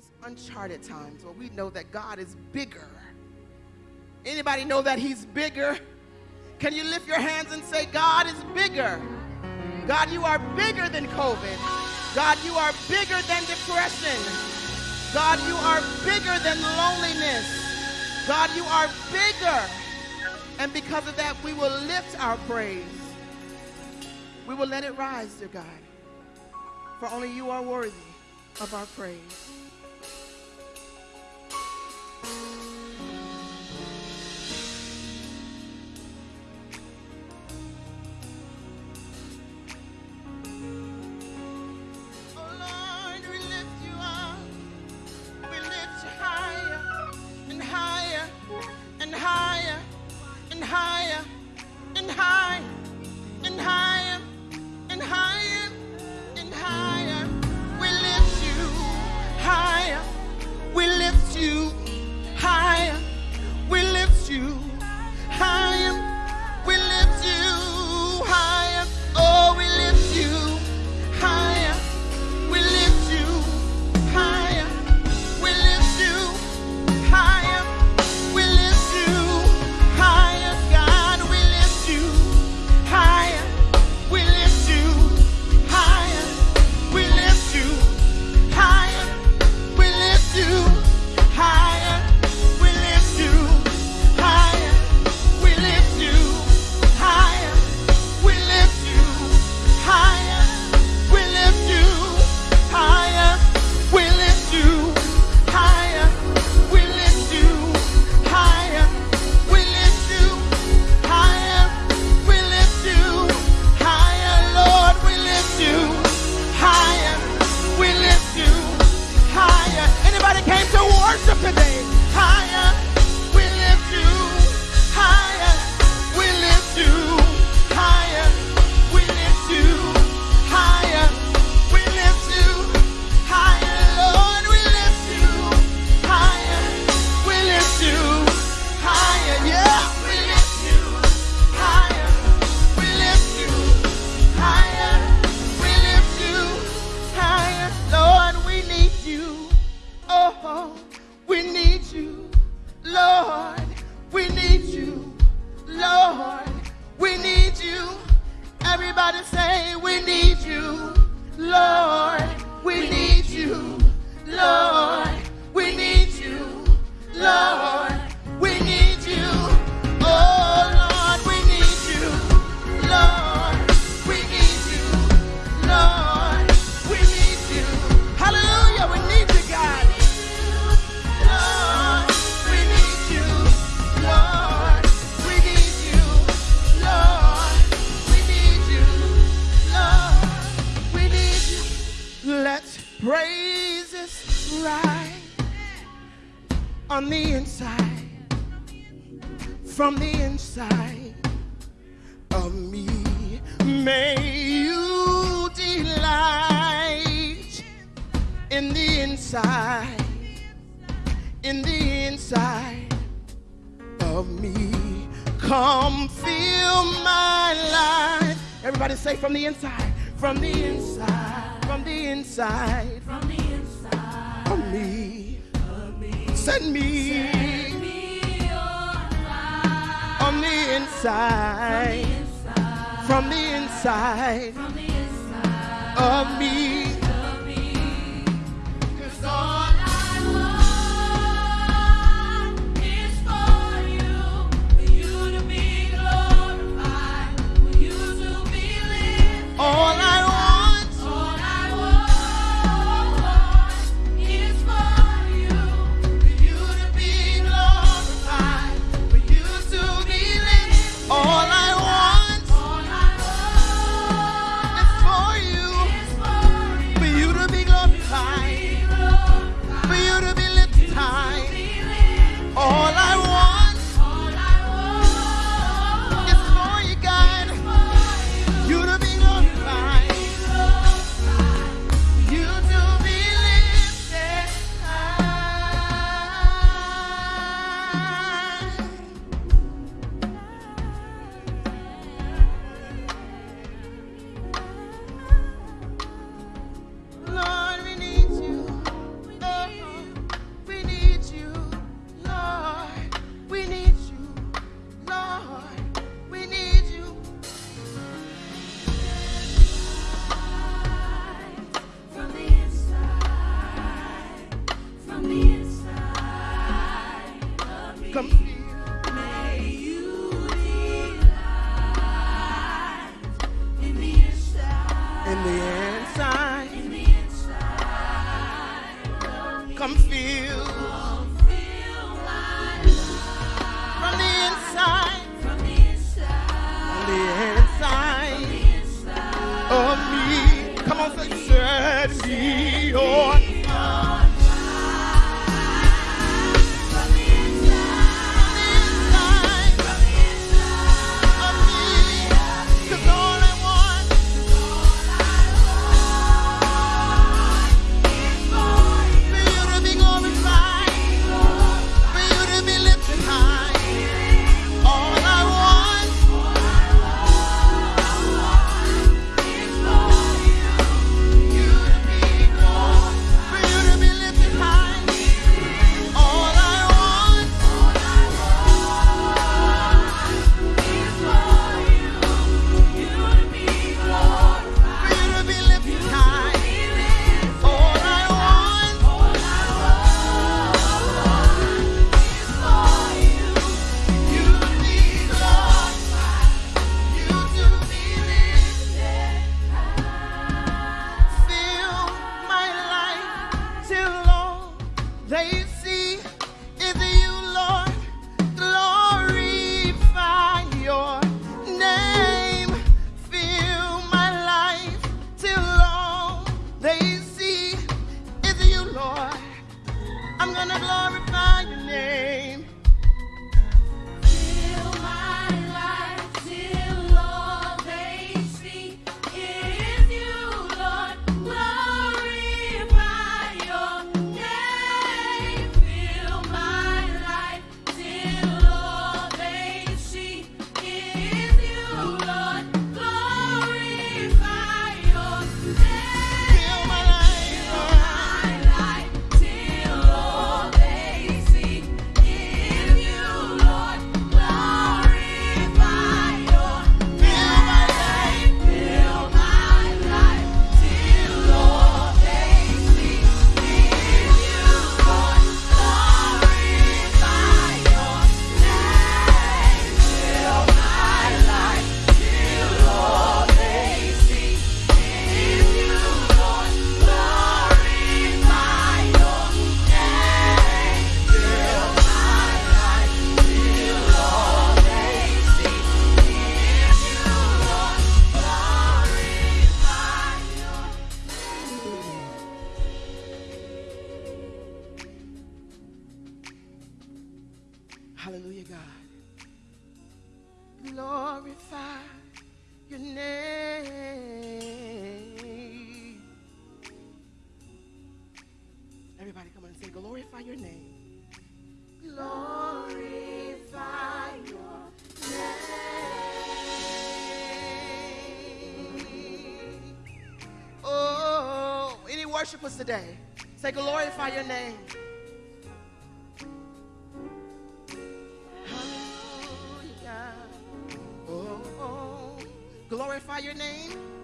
is uncharted times where we know that God is bigger. Anybody know that he's bigger? Can you lift your hands and say, God is bigger. God, you are bigger than COVID. God, you are bigger than depression. God, you are bigger than loneliness. God, you are bigger. And because of that, we will lift our praise. We will let it rise, dear God. For only you are worthy of our praise. From the inside, from the inside of me. May you delight in the inside, in the inside of me. Come fill my life. Everybody say from the inside, from the inside, from the inside, from the inside of me send me, send me on, on, the inside, from the inside, from the inside, from the inside. Of me. in the inside. Come feel. From the inside. From the inside. Of oh, me. Come on, set me on. Hallelujah, God. Glorify your name. Everybody come on and say, glorify your name. Glorify your name. Oh, any worshipers today? Say, glorify your name. Glorify your name.